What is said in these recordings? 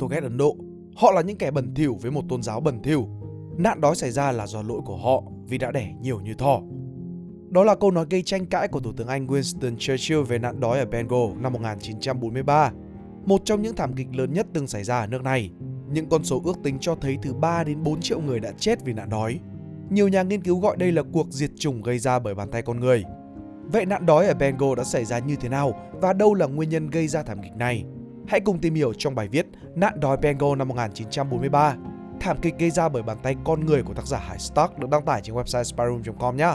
tôi ghét Ấn Độ. Họ là những kẻ bẩn thỉu với một tôn giáo bẩn thỉu. Nạn đói xảy ra là do lỗi của họ vì đã đẻ nhiều như thỏ. Đó là câu nói gây tranh cãi của Thủ tướng Anh Winston Churchill về nạn đói ở Bengal năm 1943, một trong những thảm kịch lớn nhất từng xảy ra ở nước này. Những con số ước tính cho thấy từ 3 đến 4 triệu người đã chết vì nạn đói. Nhiều nhà nghiên cứu gọi đây là cuộc diệt chủng gây ra bởi bàn tay con người. Vậy nạn đói ở Bengal đã xảy ra như thế nào và đâu là nguyên nhân gây ra thảm kịch này? Hãy cùng tìm hiểu trong bài viết Nạn đói Bengal năm 1943, thảm kịch gây ra bởi bàn tay con người của tác giả Hải Stark được đăng tải trên website spyroom.com nhé.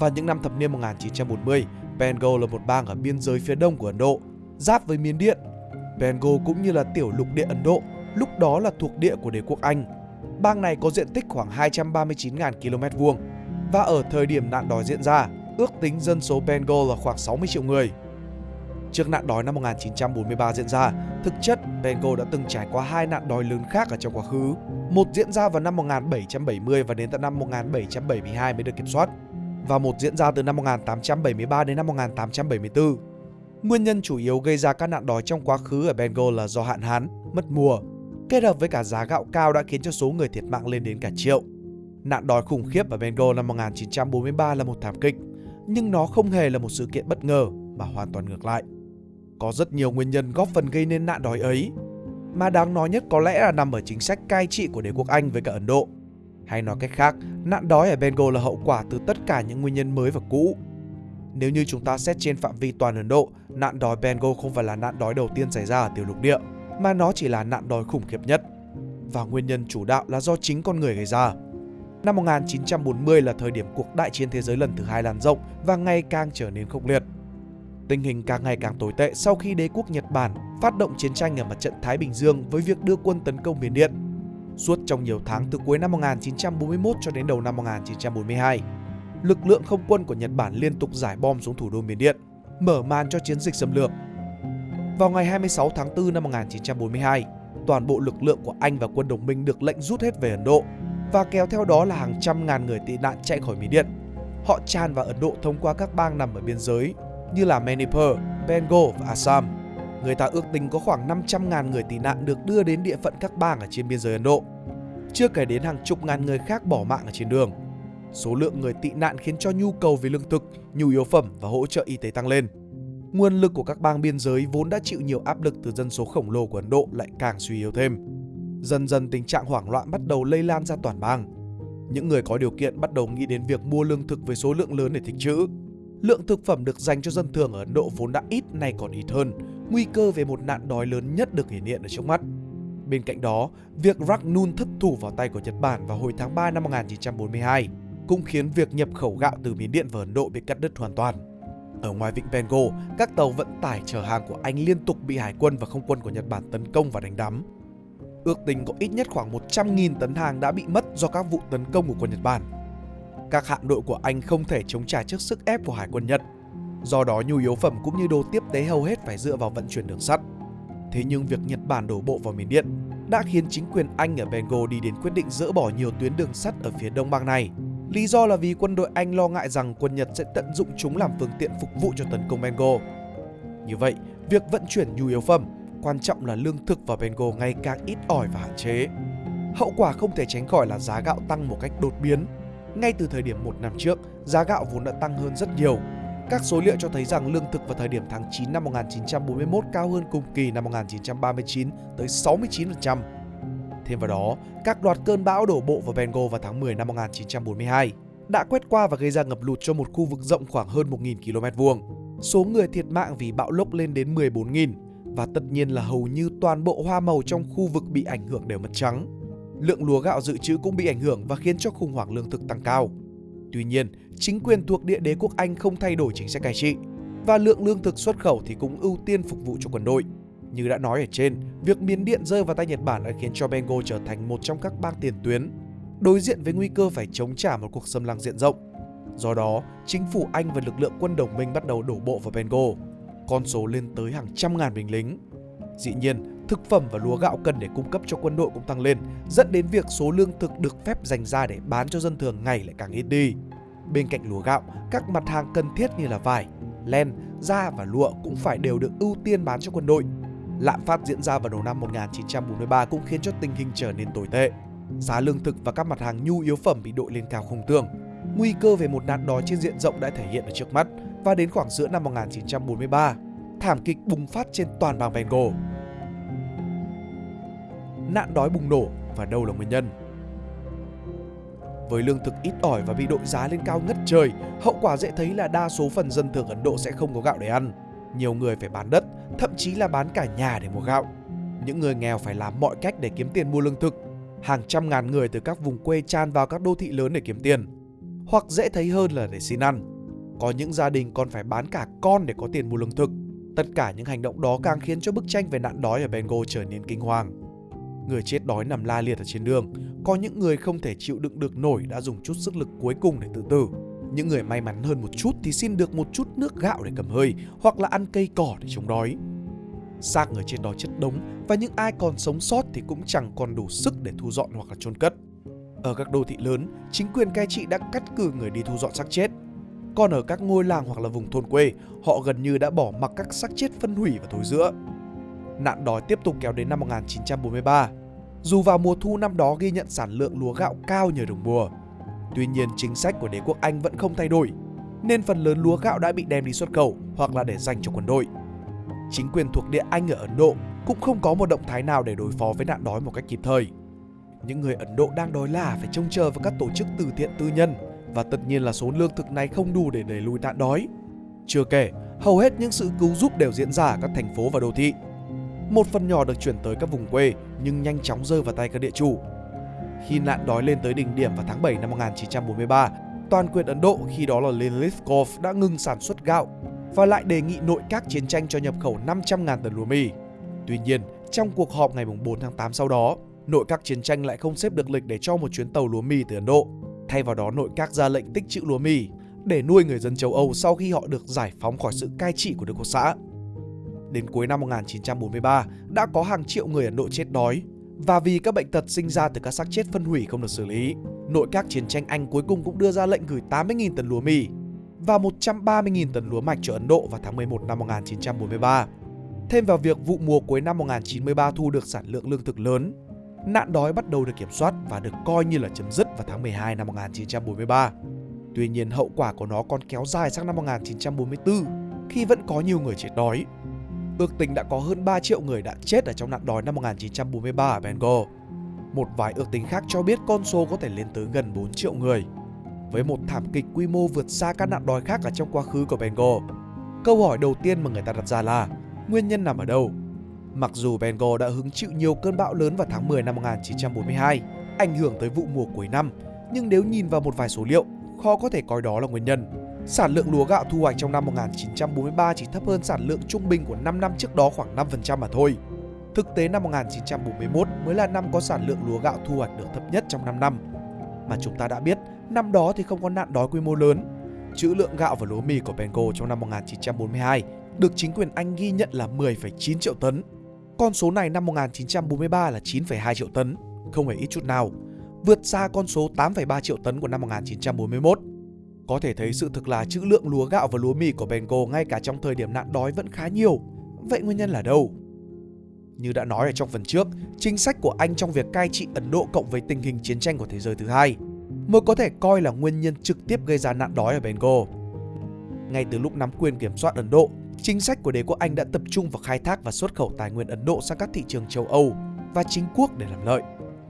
Vào những năm thập niên 1940, Bengal là một bang ở biên giới phía đông của Ấn Độ, giáp với Miến Điện. Bengal cũng như là tiểu lục địa Ấn Độ, lúc đó là thuộc địa của đế quốc Anh. Bang này có diện tích khoảng 239.000 km vuông và ở thời điểm nạn đói diễn ra, ước tính dân số Bengal là khoảng 60 triệu người. Trước nạn đói năm 1943 diễn ra, thực chất Bengal đã từng trải qua hai nạn đói lớn khác ở trong quá khứ. Một diễn ra vào năm 1770 và đến tận năm 1772 mới được kiểm soát và một diễn ra từ năm 1873 đến năm 1874. Nguyên nhân chủ yếu gây ra các nạn đói trong quá khứ ở Bengal là do hạn hán, mất mùa, kết hợp với cả giá gạo cao đã khiến cho số người thiệt mạng lên đến cả triệu. Nạn đói khủng khiếp ở Bengal năm 1943 là một thảm kịch, nhưng nó không hề là một sự kiện bất ngờ mà hoàn toàn ngược lại. Có rất nhiều nguyên nhân góp phần gây nên nạn đói ấy, mà đáng nói nhất có lẽ là nằm ở chính sách cai trị của đế quốc Anh với cả Ấn Độ. Hay nói cách khác, nạn đói ở Bengal là hậu quả từ tất cả những nguyên nhân mới và cũ. Nếu như chúng ta xét trên phạm vi toàn Ấn Độ, nạn đói Bengal không phải là nạn đói đầu tiên xảy ra ở tiểu lục địa, mà nó chỉ là nạn đói khủng khiếp nhất. Và nguyên nhân chủ đạo là do chính con người gây ra. Năm 1940 là thời điểm cuộc đại chiến thế giới lần thứ hai lan rộng và ngày càng trở nên khốc liệt. Tình hình càng ngày càng tồi tệ sau khi đế quốc Nhật Bản phát động chiến tranh ở mặt trận Thái Bình Dương với việc đưa quân tấn công miền Điện. Suốt trong nhiều tháng từ cuối năm 1941 cho đến đầu năm 1942, lực lượng không quân của Nhật Bản liên tục giải bom xuống thủ đô miền Điện, mở màn cho chiến dịch xâm lược. Vào ngày 26 tháng 4 năm 1942, toàn bộ lực lượng của Anh và quân đồng minh được lệnh rút hết về Ấn Độ và kéo theo đó là hàng trăm ngàn người tị nạn chạy khỏi Mỹ Điện. Họ tràn vào Ấn Độ thông qua các bang nằm ở biên giới như là Manipur, Bengal và Assam. Người ta ước tính có khoảng 500.000 người tị nạn được đưa đến địa phận các bang ở trên biên giới Ấn Độ. Chưa kể đến hàng chục ngàn người khác bỏ mạng ở trên đường. Số lượng người tị nạn khiến cho nhu cầu về lương thực, nhu yếu phẩm và hỗ trợ y tế tăng lên. Nguồn lực của các bang biên giới vốn đã chịu nhiều áp lực từ dân số khổng lồ của Ấn Độ lại càng suy yếu thêm. Dần dần tình trạng hoảng loạn bắt đầu lây lan ra toàn bang. Những người có điều kiện bắt đầu nghĩ đến việc mua lương thực với số lượng lớn để tích trữ. Lượng thực phẩm được dành cho dân thường ở Ấn Độ vốn đã ít nay còn ít hơn, nguy cơ về một nạn đói lớn nhất được hiển hiện ở trước mắt. Bên cạnh đó, việc Ragnun thất thủ vào tay của Nhật Bản vào hồi tháng 3 năm 1942 cũng khiến việc nhập khẩu gạo từ Miến Điện và Ấn Độ bị cắt đứt hoàn toàn. Ở ngoài vịnh Bengal, các tàu vận tải chở hàng của Anh liên tục bị hải quân và không quân của Nhật Bản tấn công và đánh đắm. Ước tính có ít nhất khoảng 100.000 tấn hàng đã bị mất do các vụ tấn công của quân Nhật Bản. Các hạm đội của Anh không thể chống trả trước sức ép của hải quân Nhật. Do đó nhu yếu phẩm cũng như đồ tiếp tế hầu hết phải dựa vào vận chuyển đường sắt. Thế nhưng việc Nhật Bản đổ bộ vào miền Điện đã khiến chính quyền Anh ở Bengal đi đến quyết định dỡ bỏ nhiều tuyến đường sắt ở phía đông bang này. Lý do là vì quân đội Anh lo ngại rằng quân Nhật sẽ tận dụng chúng làm phương tiện phục vụ cho tấn công Bengal. Như vậy, việc vận chuyển nhu yếu phẩm, quan trọng là lương thực vào Bengal ngày càng ít ỏi và hạn chế. Hậu quả không thể tránh khỏi là giá gạo tăng một cách đột biến. Ngay từ thời điểm một năm trước, giá gạo vốn đã tăng hơn rất nhiều. Các số liệu cho thấy rằng lương thực vào thời điểm tháng 9 năm 1941 cao hơn cùng kỳ năm 1939 tới 69%. Thêm vào đó, các loạt cơn bão đổ bộ vào Bengal vào tháng 10 năm 1942 đã quét qua và gây ra ngập lụt cho một khu vực rộng khoảng hơn 1.000 km vuông. Số người thiệt mạng vì bão lốc lên đến 14.000 và tất nhiên là hầu như toàn bộ hoa màu trong khu vực bị ảnh hưởng đều mất trắng. Lượng lúa gạo dự trữ cũng bị ảnh hưởng và khiến cho khủng hoảng lương thực tăng cao. Tuy nhiên, chính quyền thuộc địa đế quốc Anh không thay đổi chính sách cai trị và lượng lương thực xuất khẩu thì cũng ưu tiên phục vụ cho quân đội. Như đã nói ở trên, việc Miến Điện rơi vào tay Nhật Bản đã khiến cho Bengal trở thành một trong các bang tiền tuyến, đối diện với nguy cơ phải chống trả một cuộc xâm lăng diện rộng. Do đó, chính phủ Anh và lực lượng quân đồng minh bắt đầu đổ bộ vào Bengal, con số lên tới hàng trăm ngàn binh lính. Dĩ nhiên, thực phẩm và lúa gạo cần để cung cấp cho quân đội cũng tăng lên, dẫn đến việc số lương thực được phép dành ra để bán cho dân thường ngày lại càng ít đi. Bên cạnh lúa gạo, các mặt hàng cần thiết như là vải, len, da và lụa cũng phải đều được ưu tiên bán cho quân đội. Lạm phát diễn ra vào đầu năm 1943 cũng khiến cho tình hình trở nên tồi tệ. Giá lương thực và các mặt hàng nhu yếu phẩm bị đội lên cao không tưởng. Nguy cơ về một nạn đói trên diện rộng đã thể hiện ở trước mắt và đến khoảng giữa năm 1943, thảm kịch bùng phát trên toàn bang Bengal. Nạn đói bùng nổ và đâu là nguyên nhân? Với lương thực ít ỏi và bị đội giá lên cao ngất trời, hậu quả dễ thấy là đa số phần dân thường Ấn Độ sẽ không có gạo để ăn. Nhiều người phải bán đất, thậm chí là bán cả nhà để mua gạo. Những người nghèo phải làm mọi cách để kiếm tiền mua lương thực. Hàng trăm ngàn người từ các vùng quê tràn vào các đô thị lớn để kiếm tiền. Hoặc dễ thấy hơn là để xin ăn. Có những gia đình còn phải bán cả con để có tiền mua lương thực. Tất cả những hành động đó càng khiến cho bức tranh về nạn đói ở Bengal trở nên kinh hoàng. Người chết đói nằm la liệt ở trên đường, có những người không thể chịu đựng được nổi đã dùng chút sức lực cuối cùng để tự tử. Những người may mắn hơn một chút thì xin được một chút nước gạo để cầm hơi hoặc là ăn cây cỏ để chống đói. Xác người trên đói chất đống và những ai còn sống sót thì cũng chẳng còn đủ sức để thu dọn hoặc là chôn cất. Ở các đô thị lớn, chính quyền cai trị đã cắt cử người đi thu dọn xác chết. Còn ở các ngôi làng hoặc là vùng thôn quê, họ gần như đã bỏ mặc các xác chết phân hủy và thối rữa. Nạn đói tiếp tục kéo đến năm 1943. Dù vào mùa thu năm đó ghi nhận sản lượng lúa gạo cao nhờ đồng mùa, tuy nhiên chính sách của đế quốc Anh vẫn không thay đổi, nên phần lớn lúa gạo đã bị đem đi xuất khẩu hoặc là để dành cho quân đội. Chính quyền thuộc địa Anh ở Ấn Độ cũng không có một động thái nào để đối phó với nạn đói một cách kịp thời. Những người Ấn Độ đang đói là phải trông chờ vào các tổ chức từ thiện tư nhân và tất nhiên là số lương thực này không đủ để đẩy lùi nạn đói. Chưa kể, hầu hết những sự cứu giúp đều diễn ra ở các thành phố và đô thị. Một phần nhỏ được chuyển tới các vùng quê nhưng nhanh chóng rơi vào tay các địa chủ. Khi nạn đói lên tới đỉnh điểm vào tháng 7 năm 1943, toàn quyền Ấn Độ khi đó là Lilithkov đã ngừng sản xuất gạo và lại đề nghị nội các chiến tranh cho nhập khẩu 500.000 tấn lúa mì. Tuy nhiên, trong cuộc họp ngày 4 tháng 8 sau đó, nội các chiến tranh lại không xếp được lịch để cho một chuyến tàu lúa mì từ Ấn Độ. Thay vào đó nội các ra lệnh tích trữ lúa mì để nuôi người dân châu Âu sau khi họ được giải phóng khỏi sự cai trị của Đức Quốc xã. Đến cuối năm 1943, đã có hàng triệu người Ấn Độ chết đói và vì các bệnh tật sinh ra từ các xác chết phân hủy không được xử lý, nội các chiến tranh Anh cuối cùng cũng đưa ra lệnh gửi 80.000 tấn lúa mì và 130.000 tấn lúa mạch cho Ấn Độ vào tháng 11 năm 1943. Thêm vào việc vụ mùa cuối năm 1993 thu được sản lượng lương thực lớn, nạn đói bắt đầu được kiểm soát và được coi như là chấm dứt vào tháng 12 năm 1943. Tuy nhiên hậu quả của nó còn kéo dài sang năm 1944 khi vẫn có nhiều người chết đói. Ước tính đã có hơn 3 triệu người đã chết ở trong nạn đói năm 1943 ở Bengal. Một vài ước tính khác cho biết con số có thể lên tới gần 4 triệu người. Với một thảm kịch quy mô vượt xa các nạn đói khác ở trong quá khứ của Bengal. Câu hỏi đầu tiên mà người ta đặt ra là nguyên nhân nằm ở đâu? Mặc dù Bengal đã hứng chịu nhiều cơn bão lớn vào tháng 10 năm 1942, ảnh hưởng tới vụ mùa cuối năm, nhưng nếu nhìn vào một vài số liệu, khó có thể coi đó là nguyên nhân. Sản lượng lúa gạo thu hoạch trong năm 1943 chỉ thấp hơn sản lượng trung bình của 5 năm trước đó khoảng 5% mà thôi. Thực tế năm 1941 mới là năm có sản lượng lúa gạo thu hoạch được thấp nhất trong 5 năm. Mà chúng ta đã biết, năm đó thì không có nạn đói quy mô lớn. Trữ lượng gạo và lúa mì của Bengal trong năm 1942 được chính quyền Anh ghi nhận là 10,9 triệu tấn. Con số này năm 1943 là 9,2 triệu tấn, không hề ít chút nào, vượt xa con số 8,3 triệu tấn của năm 1941. Có thể thấy sự thực là trữ lượng lúa gạo và lúa mì của Bengal ngay cả trong thời điểm nạn đói vẫn khá nhiều. Vậy nguyên nhân là đâu? Như đã nói ở trong phần trước, chính sách của Anh trong việc cai trị Ấn Độ cộng với tình hình chiến tranh của thế giới thứ hai mới có thể coi là nguyên nhân trực tiếp gây ra nạn đói ở Bengal. Ngay từ lúc nắm quyền kiểm soát Ấn Độ, chính sách của đế quốc Anh đã tập trung vào khai thác và xuất khẩu tài nguyên Ấn Độ sang các thị trường châu Âu và chính quốc để làm lợi.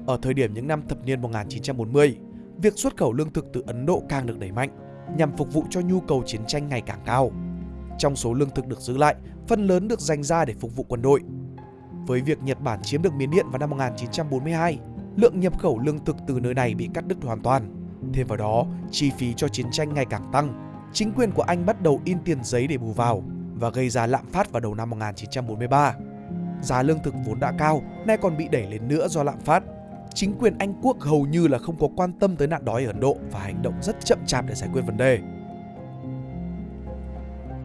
Ở thời điểm những năm thập niên 1940, việc xuất khẩu lương thực từ Ấn Độ càng được đẩy mạnh nhằm phục vụ cho nhu cầu chiến tranh ngày càng cao. Trong số lương thực được giữ lại, phần lớn được dành ra để phục vụ quân đội. Với việc Nhật Bản chiếm được Miến Điện vào năm 1942, lượng nhập khẩu lương thực từ nơi này bị cắt đứt hoàn toàn. Thêm vào đó, chi phí cho chiến tranh ngày càng tăng. Chính quyền của Anh bắt đầu in tiền giấy để bù vào và gây ra lạm phát vào đầu năm 1943. Giá lương thực vốn đã cao, nay còn bị đẩy lên nữa do lạm phát chính quyền Anh quốc hầu như là không có quan tâm tới nạn đói ở Ấn Độ và hành động rất chậm chạp để giải quyết vấn đề.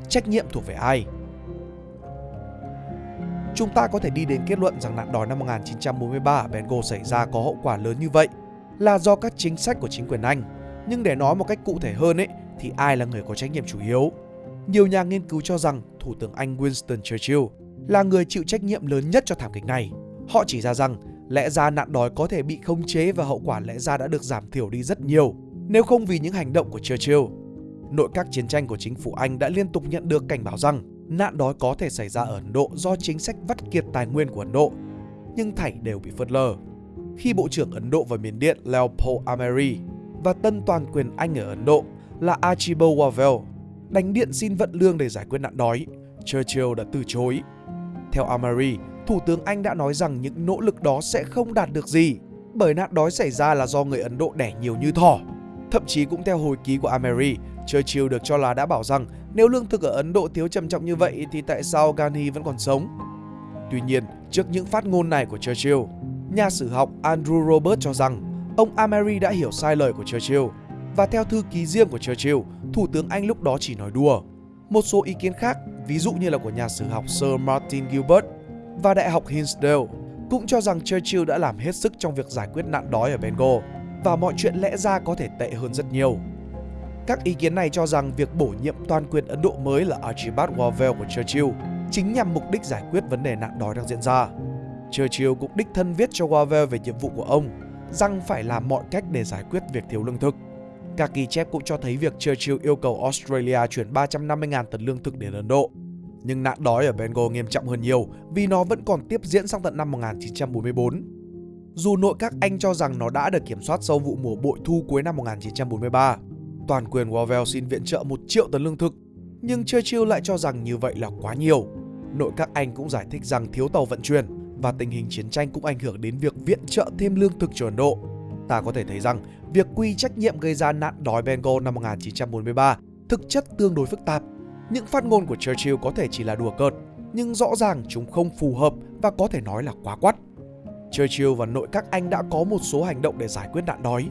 Trách nhiệm thuộc về ai? Chúng ta có thể đi đến kết luận rằng nạn đói năm 1943 ở Bengal xảy ra có hậu quả lớn như vậy là do các chính sách của chính quyền Anh, Nhưng để nói một cách cụ thể hơn ấy, thì ai là người có trách nhiệm chủ yếu? Nhiều nhà nghiên cứu cho rằng Thủ tướng Anh Winston Churchill là người chịu trách nhiệm lớn nhất cho thảm kịch này. Họ chỉ ra rằng lẽ ra nạn đói có thể bị khống chế và hậu quả lẽ ra đã được giảm thiểu đi rất nhiều nếu không vì những hành động của Churchill. Nội các chiến tranh của chính phủ Anh đã liên tục nhận được cảnh báo rằng nạn đói có thể xảy ra ở Ấn Độ do chính sách vắt kiệt tài nguyên của Ấn Độ, nhưng thảy đều bị phớt lờ. Khi Bộ trưởng Ấn Độ và Miền Điện Leopold Ameri và tân toàn quyền Anh ở Ấn Độ là Archibald Wavell đánh điện xin vận lương để giải quyết nạn đói, Churchill đã từ chối. Theo Ameri, Thủ tướng Anh đã nói rằng những nỗ lực đó sẽ không đạt được gì bởi nạn đói xảy ra là do người Ấn Độ đẻ nhiều như thỏ. Thậm chí cũng theo hồi ký của Ameri, Churchill được cho là đã bảo rằng nếu lương thực ở Ấn Độ thiếu trầm trọng như vậy thì tại sao Gandhi vẫn còn sống? Tuy nhiên, trước những phát ngôn này của Churchill, nhà sử học Andrew Robert cho rằng ông Ameri đã hiểu sai lời của Churchill và theo thư ký riêng của Churchill, Thủ tướng Anh lúc đó chỉ nói đùa. Một số ý kiến khác, ví dụ như là của nhà sử học Sir Martin Gilbert và Đại học Hinsdale, cũng cho rằng Churchill đã làm hết sức trong việc giải quyết nạn đói ở Bengal và mọi chuyện lẽ ra có thể tệ hơn rất nhiều. Các ý kiến này cho rằng việc bổ nhiệm toàn quyền Ấn Độ mới là Archibald Wavell của Churchill chính nhằm mục đích giải quyết vấn đề nạn đói đang diễn ra. Churchill cũng đích thân viết cho Wavell về nhiệm vụ của ông rằng phải làm mọi cách để giải quyết việc thiếu lương thực. Các ghi chép cũng cho thấy việc Churchill yêu cầu Australia chuyển 350.000 tấn lương thực đến Ấn Độ. Nhưng nạn đói ở Bengal nghiêm trọng hơn nhiều vì nó vẫn còn tiếp diễn sang tận năm 1944. Dù nội các Anh cho rằng nó đã được kiểm soát sau vụ mùa bội thu cuối năm 1943, toàn quyền Wavell xin viện trợ 1 triệu tấn lương thực, nhưng Churchill lại cho rằng như vậy là quá nhiều. Nội các Anh cũng giải thích rằng thiếu tàu vận chuyển và tình hình chiến tranh cũng ảnh hưởng đến việc viện trợ thêm lương thực cho Ấn Độ. Ta có thể thấy rằng việc quy trách nhiệm gây ra nạn đói Bengal năm 1943 thực chất tương đối phức tạp. Những phát ngôn của Churchill có thể chỉ là đùa cợt, nhưng rõ ràng chúng không phù hợp và có thể nói là quá quắt. Churchill và nội các Anh đã có một số hành động để giải quyết nạn đói,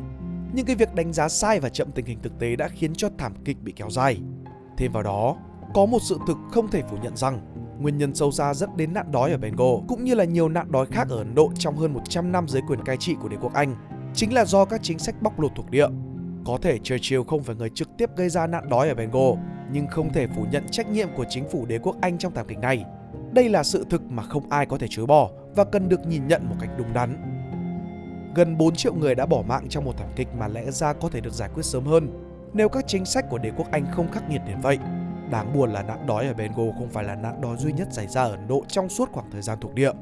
nhưng cái việc đánh giá sai và chậm tình hình thực tế đã khiến cho thảm kịch bị kéo dài. Thêm vào đó, có một sự thực không thể phủ nhận rằng nguyên nhân sâu xa dẫn đến nạn đói ở Bengal cũng như là nhiều nạn đói khác ở Ấn Độ trong hơn 100 năm dưới quyền cai trị của đế quốc Anh chính là do các chính sách bóc lột thuộc địa. Có thể Churchill không phải người trực tiếp gây ra nạn đói ở Bengal, nhưng không thể phủ nhận trách nhiệm của chính phủ đế quốc Anh trong thảm kịch này. Đây là sự thực mà không ai có thể chối bỏ và cần được nhìn nhận một cách đúng đắn. Gần 4 triệu người đã bỏ mạng trong một thảm kịch mà lẽ ra có thể được giải quyết sớm hơn nếu các chính sách của đế quốc Anh không khắc nghiệt đến vậy. Đáng buồn là nạn đói ở Bengal không phải là nạn đói duy nhất xảy ra ở Ấn Độ trong suốt khoảng thời gian thuộc địa.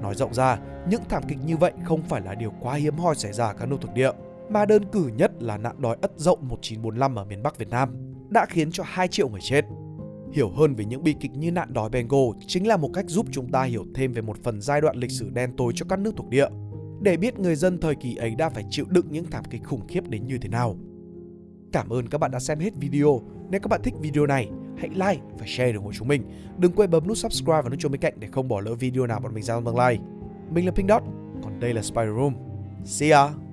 Nói rộng ra, những thảm kịch như vậy không phải là điều quá hiếm hoi xảy ra ở các nước thuộc địa, mà đơn cử nhất là nạn đói ất dậu 1945 ở miền Bắc Việt Nam đã khiến cho 2 triệu người chết. Hiểu hơn về những bi kịch như nạn đói Bengal chính là một cách giúp chúng ta hiểu thêm về một phần giai đoạn lịch sử đen tối cho các nước thuộc địa, để biết người dân thời kỳ ấy đã phải chịu đựng những thảm kịch khủng khiếp đến như thế nào. Cảm ơn các bạn đã xem hết video. Nếu các bạn thích video này, hãy like và share ủng hộ chúng mình. Đừng quên bấm nút subscribe và nút chuông bên cạnh để không bỏ lỡ video nào bọn mình ra trong tương lai. Mình là Pink Dot, còn đây là Spider Room. See ya!